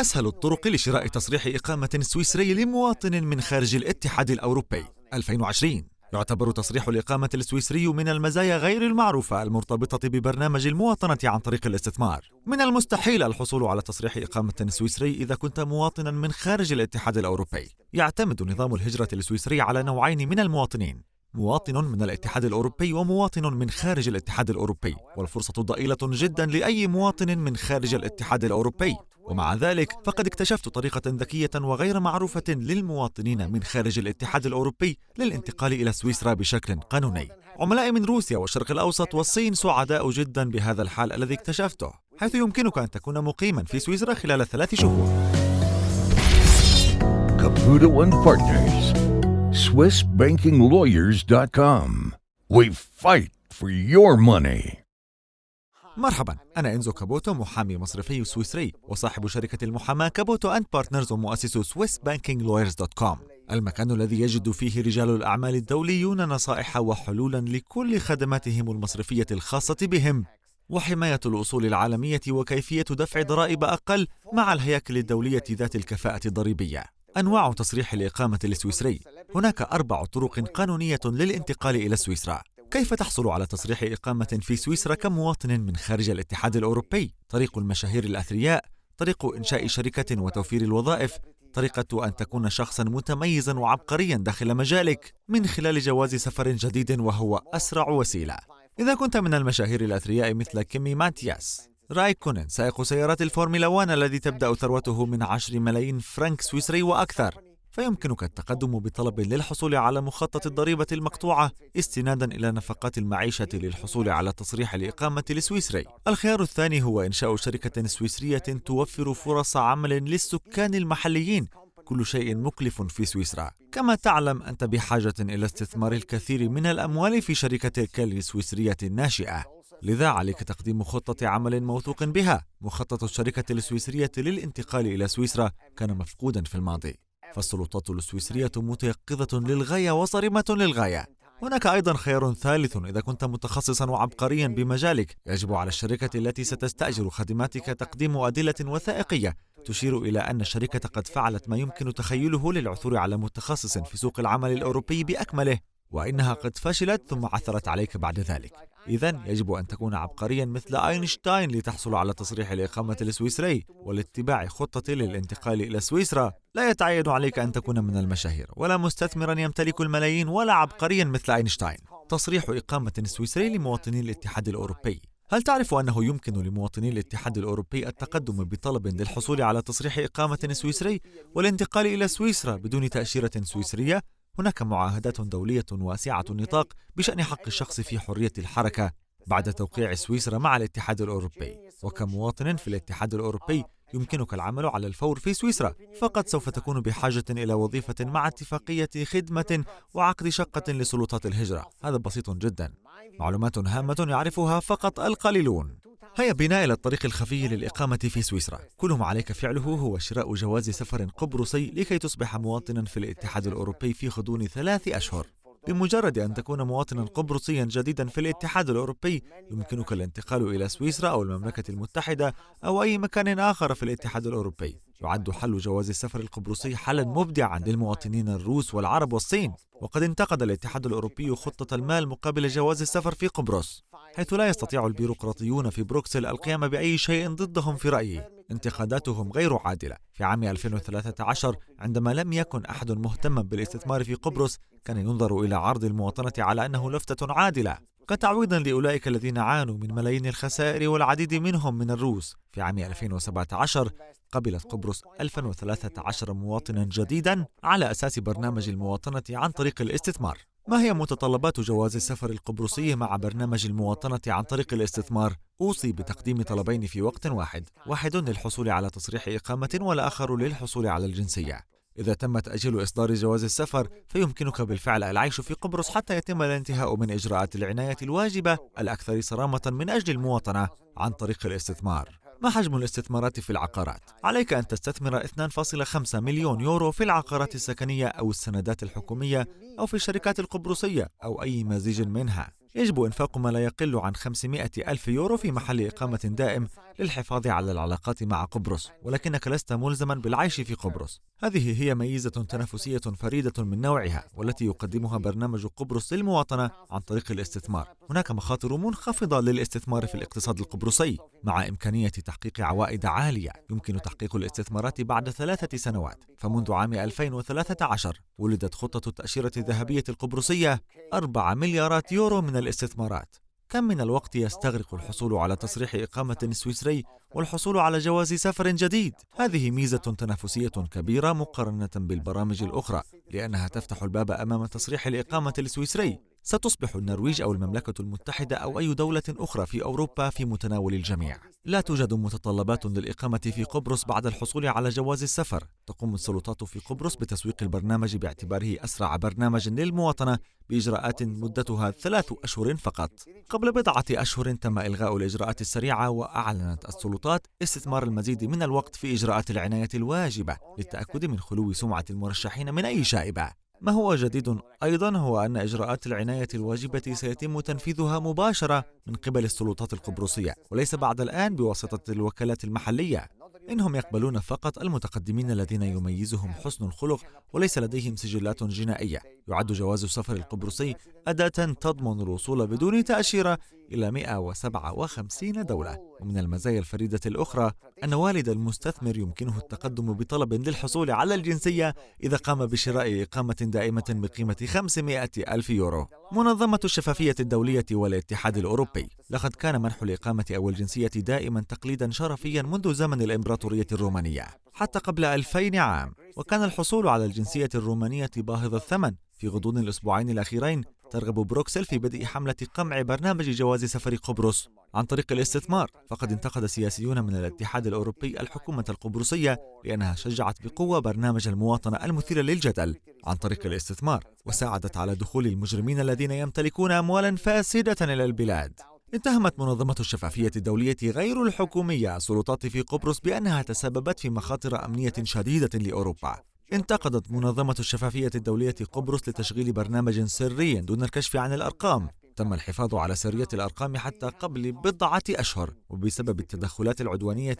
أسهل الطرق لشراء تصريح إقامة سويسري لمواطن من خارج الاتحاد الأوروبي 2020 يعتبر تصريح الإقامة السويسري من المزايا غير المعروفة المرتبطة ببرنامج المواطنة عن طريق الاستثمار. من المستحيل الحصول على تصريح إقامة سويسري إذا كنت مواطنا من خارج الاتحاد الأوروبي. يعتمد نظام الهجرة السويسري على نوعين من المواطنين، مواطن من الاتحاد الأوروبي ومواطن من خارج الاتحاد الأوروبي والفرصة ضئيلة جدا لأي مواطن من خارج الاتحاد الأوروبي. ومع ذلك فقد اكتشفت طريقة ذكية وغير معروفة للمواطنين من خارج الاتحاد الأوروبي للانتقال إلى سويسرا بشكل قانوني. عملائي من روسيا والشرق الأوسط والصين سعداء جدا بهذا الحال الذي اكتشفته حيث يمكنك أن تكون مقيما في سويسرا خلال ثلاث شهور. Caputo and Partners, SwissBankingLawyers.com. We fight for your money. مرحبا أنا إنزو كابوتو محامي مصرفي سويسري وصاحب شركة المحاماة Caputo and Partners ومؤسس SwissBankingLawyers.com المكان الذي يجد فيه رجال الأعمال الدوليون نصائح وحلولا لكل خدماتهم المصرفية الخاصة بهم وحماية الأصول العالمية وكيفية دفع ضرائب أقل مع الهياكل الدولية ذات الكفاءة الضريبية أنواع تصريح الإقامة السويسري. هناك أربع طرق قانونية للانتقال إلى سويسرا. كيف تحصل على تصريح إقامة في سويسرا كمواطن من خارج الاتحاد الأوروبي؟ طريق المشاهير الأثرياء طريق إنشاء شركة وتوفير الوظائف طريقة أن تكون شخصا متميزا وعبقريا داخل مجالك من خلال جواز سفر جديد وهو أسرع وسيلة. إذا كنت من المشاهير الأثرياء مثل كيمي ماتياس. رايكونن سائق سيارات الفورمولا 1 الذي تبدأ ثروته من 10 ملايين فرنك سويسري وأكثر. فيمكنك التقدم بطلب للحصول على مخطط الضريبة المقطوعة استنادا إلى نفقات المعيشة للحصول على تصريح الإقامة السويسري. الخيار الثاني هو إنشاء شركة سويسرية توفر فرص عمل للسكان المحليين. كل شيء مكلف في سويسرا. كما تعلم أنت بحاجة إلى استثمار الكثير من الأموال في شركتك السويسرية الناشئة لذا عليك تقديم خطة عمل موثوق بها. مخطط الشركة السويسرية للانتقال إلى سويسرا كان مفقودا في الماضي. فالسلطات السويسرية متيقظة للغاية وصارمة للغاية. هناك أيضا خيار ثالث إذا كنت متخصصا وعبقريا بمجالك. يجب على الشركة التي ستستأجر خدماتك تقديم أدلة وثائقية. تشير إلى أن الشركة قد فعلت ما يمكن تخيله للعثور على متخصص في سوق العمل الأوروبي بأكمله وإنها قد فشلت ثم عثرت عليك بعد ذلك. إذا يجب أن تكون عبقريا مثل أينشتاين لتحصل على تصريح الإقامة السويسري ولاتباع خطة للانتقال إلى سويسرا. لا يتعين عليك أن تكون من المشاهير ولا مستثمرا يمتلك الملايين ولا عبقريا مثل أينشتاين. تصريح إقامة سويسري لمواطني الاتحاد الأوروبي. هل تعرف أنه يمكن لمواطني الاتحاد الأوروبي التقدم بطلب للحصول على تصريح إقامة سويسري والانتقال إلى سويسرا بدون تأشيرة سويسرية؟ هناك معاهدات دولية واسعة النطاق بشأن حق الشخص في حرية الحركة بعد توقيع سويسرا مع الاتحاد الأوروبي. وكمواطن في الاتحاد الأوروبي يمكنك العمل على الفور في سويسرا فقد سوف تكون بحاجة إلى وظيفة مع اتفاقية خدمة وعقد شقة لسلطات الهجرة. هذا بسيط جدا. معلومات هامة يعرفها فقط القليلون. هيا بنا إلى الطريق الخفي للإقامة في سويسرا. كل ما عليك فعله هو شراء جواز سفر قبرصي لكي تصبح مواطنا في الاتحاد الأوروبي في غضون ثلاث أشهر. بمجرد أن تكون مواطنا قبرصيا جديدا في الاتحاد الأوروبي يمكنك الانتقال إلى سويسرا أو المملكة المتحدة أو أي مكان آخر في الاتحاد الأوروبي. يعد حل جواز السفر القبرصي حلا مبدعا للمواطنين الروس والعرب والصين وقد انتقد الاتحاد الأوروبي خطة المال مقابل جواز السفر في قبرص حيث لا يستطيع البيروقراطيون في بروكسل القيام بأي شيء ضدهم في رأيي. انتقاداتهم غير عادلة. في عام 2013 عندما لم يكن أحد مهتما بالاستثمار في قبرص كان ينظر إلى عرض المواطنة على أنه لفتة عادلة. كتعويض لأولئك الذين عانوا من ملايين الخسائر والعديد منهم من الروس. في عام 2017 قبلت قبرص 1013 مواطنا جديدا على أساس برنامج المواطنة عن طريق الاستثمار. ما هي متطلبات جواز السفر القبرصي مع برنامج المواطنة عن طريق الاستثمار؟ أوصي بتقديم طلبين في وقت واحد. واحد للحصول على تصريح إقامة والآخر للحصول على الجنسية. إذا تم تأجيل إصدار جواز السفر فيمكنك بالفعل العيش في قبرص حتى يتم الانتهاء من إجراءات العناية الواجبة الأكثر صرامة من أجل المواطنة عن طريق الاستثمار ما حجم الاستثمارات في العقارات؟ عليك أن تستثمر 2.5 مليون يورو في العقارات السكنية أو السندات الحكومية أو في الشركات القبرصية أو أي مزيج منها يجب إنفاق ما لا يقل عن 500 ألف يورو في محل إقامة دائم للحفاظ على العلاقات مع قبرص ولكنك لست ملزما بالعيش في قبرص. هذه هي ميزة تنافسية فريدة من نوعها والتي يقدمها برنامج قبرص للمواطنة عن طريق الاستثمار. هناك مخاطر منخفضة للاستثمار في الاقتصاد القبرصي مع إمكانية تحقيق عوائد عالية يمكن تحقيق الاستثمارات بعد ثلاثة سنوات. فمنذ عام 2013 ولدت خطة التأشيرة الذهبية القبرصية 4 مليارات يورو من الاستثمارات كم من الوقت يستغرق الحصول على تصريح إقامة سويسري والحصول على جواز سفر جديد؟ هذه ميزة تنافسية كبيرة مقارنة بالبرامج الأخرى لأنها تفتح الباب أمام تصريح الإقامة السويسري ستصبح النرويج أو المملكة المتحدة أو أي دولة أخرى في أوروبا في متناول الجميع. لا توجد متطلبات للإقامة في قبرص بعد الحصول على جواز السفر. تقوم السلطات في قبرص بتسويق البرنامج باعتباره أسرع برنامج للمواطنة بإجراءات مدتها ثلاث أشهر فقط. قبل بضعة أشهر تم إلغاء الإجراءات السريعة وأعلنت السلطات استثمار المزيد من الوقت في إجراءات العناية الواجبة للتأكد من خلو سمعة المرشحين من أي شائبة. ما هو جديد؟ أيضا هو أن إجراءات العناية الواجبة سيتم تنفيذها مباشرة من قبل السلطات القبرصية وليس بعد الآن بواسطة الوكالات المحلية. إنهم يقبلون فقط المتقدمين الذين يميزهم حسن الخلق وليس لديهم سجلات جنائية. يعد جواز السفر القبرصي أداة تضمن الوصول بدون تأشيرة إلى 157 دولة. ومن المزايا الفريدة الأخرى أن والد المستثمر يمكنه التقدم بطلب للحصول على الجنسية إذا قام بشراء إقامة دائمة بقيمة 500 ألف يورو. منظمة الشفافية الدولية والاتحاد الأوروبي. لقد كان منح الإقامة أو الجنسية دائما تقليدا شرفيا منذ زمن الإمبراطورية الرومانية حتى قبل 2000 عام. وكان الحصول على الجنسية الرومانية باهظ الثمن في غضون الأسبوعين الأخيرين ترغب بروكسل في بدء حملة قمع برنامج جواز سفر قبرص عن طريق الاستثمار. فقد انتقد سياسيون من الاتحاد الأوروبي الحكومة القبرصية لأنها شجعت بقوة برنامج المواطنة المثير للجدل عن طريق الاستثمار وساعدت على دخول المجرمين الذين يمتلكون أموالا فاسدة إلى البلاد. اتهمت منظمة الشفافية الدولية غير الحكومية السلطات في قبرص بأنها تسببت في مخاطر أمنية شديدة لأوروبا. انتقدت منظمة الشفافية الدولية قبرص لتشغيل برنامج سري دون الكشف عن الأرقام. تم الحفاظ على سرية الأرقام حتى قبل بضعة أشهر وبسبب التدخلات العدوانية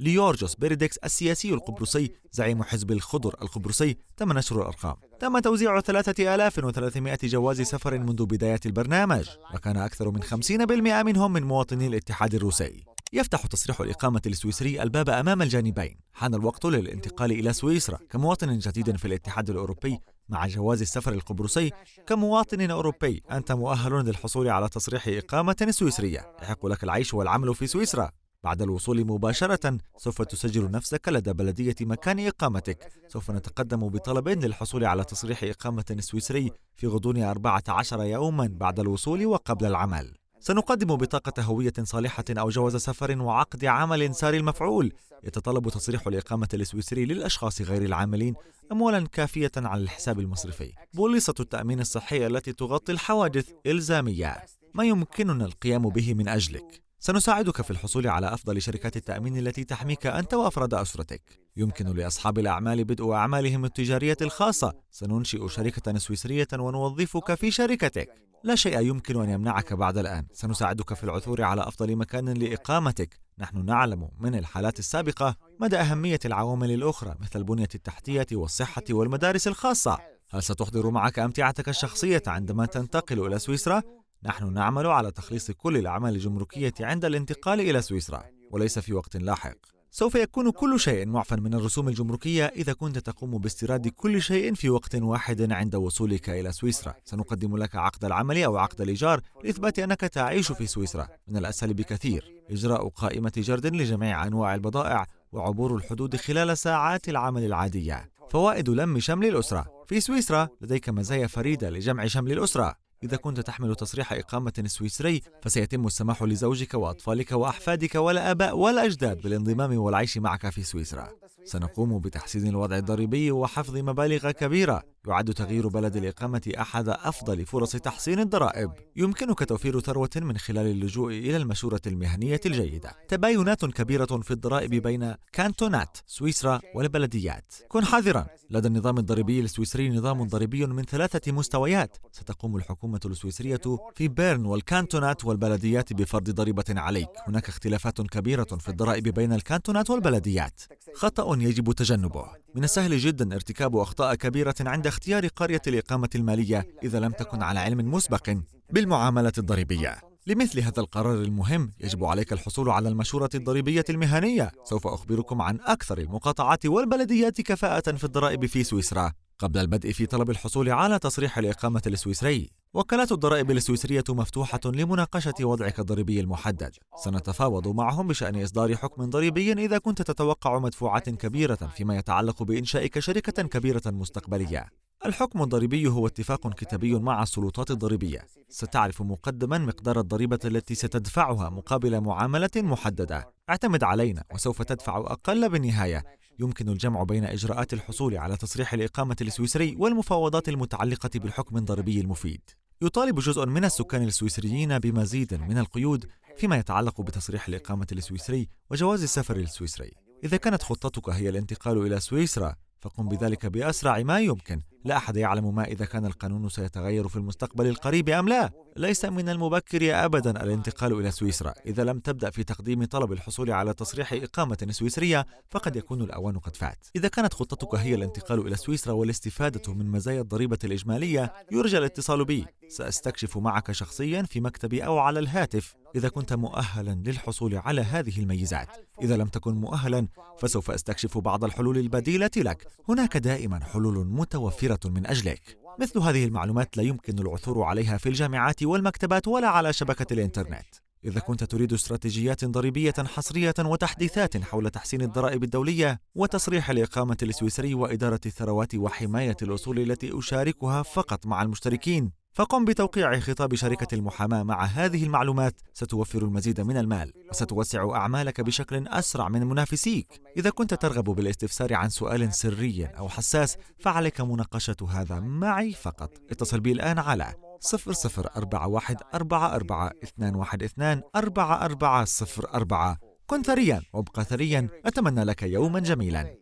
ليورجوس بيريدكس السياسي القبرصي زعيم حزب الخضر القبرصي تم نشر الأرقام. تم توزيع 3300 جواز سفر منذ بداية البرنامج وكان أكثر من 50% منهم من مواطني الاتحاد الروسي. يفتح تصريح الإقامة السويسري الباب أمام الجانبين. حان الوقت للانتقال إلى سويسرا كمواطن جديد في الاتحاد الأوروبي مع جواز السفر القبرصي. كمواطن أوروبي أنت مؤهل للحصول على تصريح إقامة سويسرية. يحق لك العيش والعمل في سويسرا. بعد الوصول مباشرة سوف تسجل نفسك لدى بلدية مكان إقامتك. سوف نتقدم بطلب للحصول على تصريح إقامة سويسري في غضون 14 يوما بعد الوصول وقبل العمل. سنقدم بطاقة هوية صالحة أو جواز سفر وعقد عمل ساري المفعول. يتطلب تصريح الإقامة السويسري للأشخاص غير العاملين أموالا كافية على الحساب المصرفي. بوليصة التأمين الصحي التي تغطي الحوادث إلزامية. ما يمكننا القيام به من أجلك؟ سنساعدك في الحصول على أفضل شركات التأمين التي تحميك أنت وأفراد أسرتك. يمكن لأصحاب الأعمال بدء أعمالهم التجارية الخاصة. سننشئ شركة سويسرية ونوظفك في شركتك. لا شيء يمكن أن يمنعك بعد الآن. سنساعدك في العثور على أفضل مكان لإقامتك. نحن نعلم من الحالات السابقة مدى أهمية العوامل الأخرى مثل البنية التحتية والصحة والمدارس الخاصة. هل ستحضر معك أمتعتك الشخصية عندما تنتقل إلى سويسرا؟ نحن نعمل على تخليص كل الأعمال الجمركية عند الانتقال إلى سويسرا وليس في وقت لاحق. سوف يكون كل شيء معفى من الرسوم الجمركية إذا كنت تقوم باستيراد كل شيء في وقت واحد عند وصولك إلى سويسرا. سنقدم لك عقد العمل أو عقد الإيجار لإثبات أنك تعيش في سويسرا. من الأسهل بكثير. إجراء قائمة جرد لجميع أنواع البضائع وعبور الحدود خلال ساعات العمل العادية. فوائد لم شمل الأسرة. في سويسرا لديك مزايا فريدة لجمع شمل الأسرة. إذا كنت تحمل تصريح إقامة سويسري فسيتم السماح لزوجك وأطفالك وأحفادك والآباء والأجداد بالانضمام والعيش معك في سويسرا. سنقوم بتحسين الوضع الضريبي وحفظ مبالغ كبيرة. يعد تغيير بلد الإقامة أحد أفضل فرص تحسين الضرائب. يمكنك توفير ثروة من خلال اللجوء إلى المشورة المهنية الجيدة. تباينات كبيرة في الضرائب بين كانتونات سويسرا والبلديات. كن حذرا. لدى النظام الضريبي السويسري نظام ضريبي من ثلاثة مستويات. ستقوم الحكومة الحكومة السويسرية في بيرن والكانتونات والبلديات بفرض ضريبة عليك. هناك اختلافات كبيرة في الضرائب بين الكانتونات والبلديات. خطأ يجب تجنبه. من السهل جدا ارتكاب أخطاء كبيرة عند اختيار قرية الإقامة المالية إذا لم تكن على علم مسبق بالمعاملة الضريبية. لمثل هذا القرار المهم يجب عليك الحصول على المشورة الضريبية المهنية. سوف أخبركم عن أكثر المقاطعات والبلديات كفاءة في الضرائب في سويسرا. قبل البدء في طلب الحصول على تصريح الإقامة السويسري. وكالات الضرائب السويسرية مفتوحة لمناقشة وضعك الضريبي المحدد. سنتفاوض معهم بشأن إصدار حكم ضريبي إذا كنت تتوقع مدفوعات كبيرة فيما يتعلق بإنشائك شركة كبيرة مستقبلية. الحكم الضريبي هو اتفاق كتابي مع السلطات الضريبية. ستعرف مقدما مقدار الضريبة التي ستدفعها مقابل معاملة محددة. اعتمد علينا وسوف تدفع أقل بالنهاية. يمكن الجمع بين إجراءات الحصول على تصريح الإقامة السويسري والمفاوضات المتعلقة بالحكم الضريبي المفيد. يطالب جزء من السكان السويسريين بمزيد من القيود فيما يتعلق بتصريح الإقامة السويسري وجواز السفر السويسري. إذا كانت خطتك هي الانتقال إلى سويسرا فقم بذلك بأسرع ما يمكن. لا أحد يعلم ما إذا كان القانون سيتغير في المستقبل القريب أم لا. ليس من المبكر أبدا الانتقال إلى سويسرا. إذا لم تبدأ في تقديم طلب الحصول على تصريح إقامة سويسرية فقد يكون الأوان قد فات. إذا كانت خطتك هي الانتقال إلى سويسرا والاستفادة من مزايا الضريبة الإجمالية يرجى الاتصال بي. سأستكشف معك شخصيا في مكتبي أو على الهاتف. إذا كنت مؤهلا للحصول على هذه الميزات. إذا لم تكن مؤهلا فسوف أستكشف بعض الحلول البديلة لك. هناك دائما حلول متوفرة من أجلك. مثل هذه المعلومات لا يمكن العثور عليها في الجامعات والمكتبات ولا على شبكة الإنترنت. إذا كنت تريد استراتيجيات ضريبية حصرية وتحديثات حول تحسين الضرائب الدولية وتصريح الإقامة السويسري وإدارة الثروات وحماية الأصول التي أشاركها فقط مع المشتركين فقم بتوقيع خطاب شركة المحاماة مع هذه المعلومات. ستوفر المزيد من المال. وستوسع أعمالك بشكل أسرع من منافسيك. إذا كنت ترغب بالاستفسار عن سؤال سري أو حساس فعليك مناقشة هذا معي فقط. اتصل بي الآن على صفر صفر أربعة واحد أربعة أربعة اثنان واحد اثنان أربعة أربعة صفر أربعة. كن ثريا. وابقى ثريا. أتمنى لك يوما جميلا.